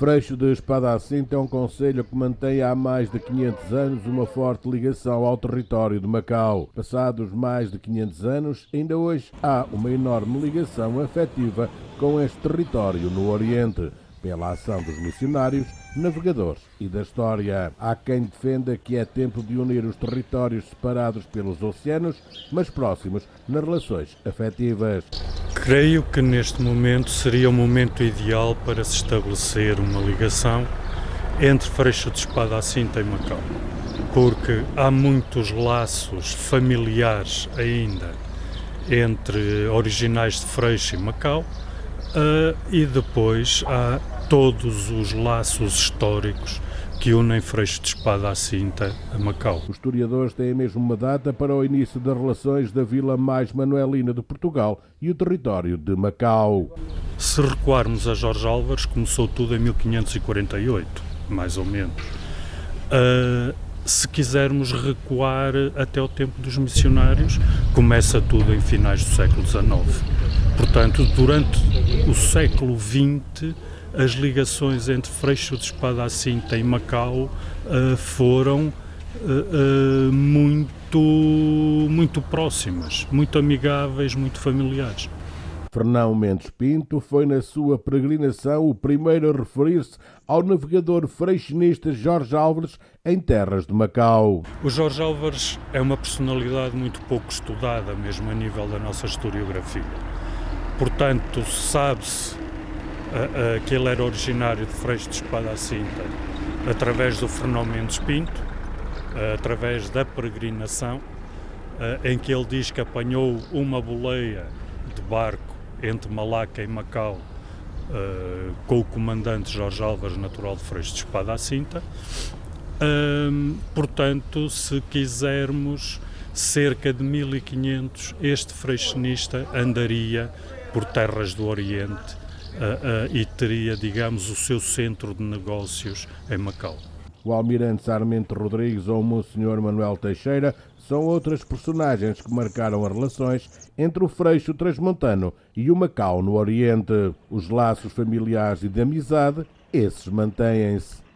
Freixo de Espada Cinta é um conselho que mantém há mais de 500 anos uma forte ligação ao território de Macau. Passados mais de 500 anos, ainda hoje há uma enorme ligação afetiva com este território no Oriente, pela ação dos missionários, navegadores e da história. Há quem defenda que é tempo de unir os territórios separados pelos oceanos, mas próximos nas relações afetivas. Creio que neste momento seria o momento ideal para se estabelecer uma ligação entre Freixo de Espada à Cinta e Macau, porque há muitos laços familiares ainda entre originais de Freixo e Macau, uh, e depois há todos os laços históricos que unem Freixo de Espada à Cinta a Macau. Os historiadores têm mesmo uma data para o início das relações da vila mais manuelina de Portugal e o território de Macau. Se recuarmos a Jorge Álvares, começou tudo em 1548, mais ou menos. Uh, se quisermos recuar até o tempo dos missionários, começa tudo em finais do século XIX. Portanto, durante o século XX, as ligações entre Freixo de Espada à Cinta e Macau uh, foram uh, muito, muito próximas, muito amigáveis, muito familiares. Fernão Mendes Pinto foi na sua peregrinação o primeiro a referir-se ao navegador freixinista Jorge Álvares em terras de Macau. O Jorge Álvares é uma personalidade muito pouco estudada, mesmo a nível da nossa historiografia. Portanto, sabe-se que ele era originário de Freixo de Espada à Cinta, através do Fernão Mendes Pinto, através da peregrinação, em que ele diz que apanhou uma boleia de barco entre Malaca e Macau com o comandante Jorge Álvares, natural de Freixo de Espada à Cinta. Portanto, se quisermos, cerca de 1500, este freixinista andaria por terras do Oriente uh, e teria, digamos, o seu centro de negócios em Macau. O almirante Sarmento Rodrigues ou o Monsenhor Manuel Teixeira são outras personagens que marcaram as relações entre o Freixo Transmontano e o Macau no Oriente. Os laços familiares e de amizade, esses mantêm-se.